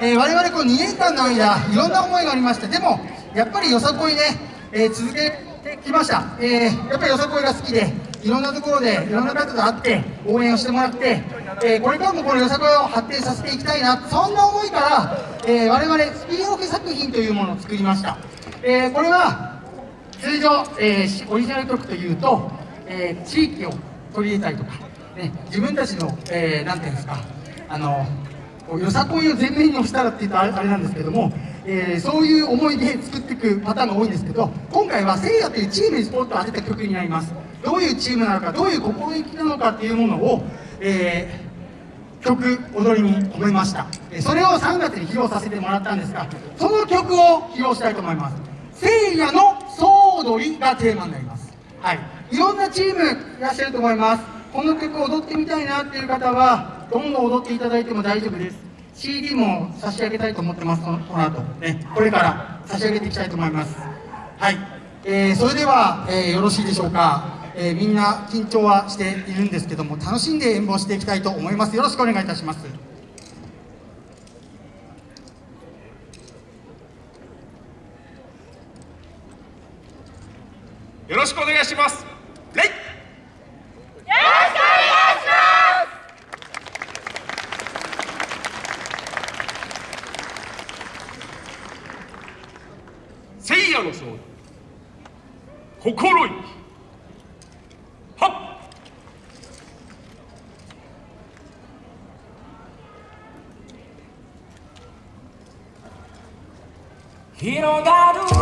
えー、我々こう2年間の間いろんな思いがありましてでもやっぱりよさこいね、えー、続けてきました、えー、やっぱりよさこいが好きでいろんなところでいろんな方と会って応援をしてもらって、えこれからもこのよさこいを発展させていきたいなそんな思いから、え我々スピンオフ作品というものを作りました、えこれは通常、えオリジナル曲というと、え地域を取り入れたりとか、ね、自分たちの、えー、ていうんですかあのよさこいを前面に押したらって言うとあれなんですけども、えー、そういう思いで作っていくパターンが多いんですけど今回はせいやというチームにスポットを当てた曲になります。どういうチームなのかどういう心意気なのかっていうものを、えー、曲踊りに込めました。それを3月に披露させてもらったんですがその曲を披露したいと思います。せいやの総踊りがテーマになります。はい。いろんなチームいらっしゃると思います。この曲踊ってみたいなっていう方はどんどん踊っていただいても大丈夫です。CD も差し上げたいと思ってますこのこの後。ねこれから差し上げていきたいと思います。はい、えー、それでは、えー、よろしいでしょうか、えー、みんな緊張はしているんですけども楽しんで演舞をしていきたいと思います。よろしくお願いいたします。よろしくお願いします。の勝利心意気。広がる。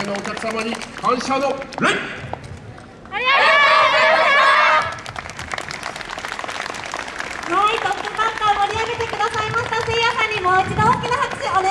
勢のお客様に感謝の礼。はいトップバッター盛り上げてくださいました。せいやさんにもう一度大きな拍手お願いします。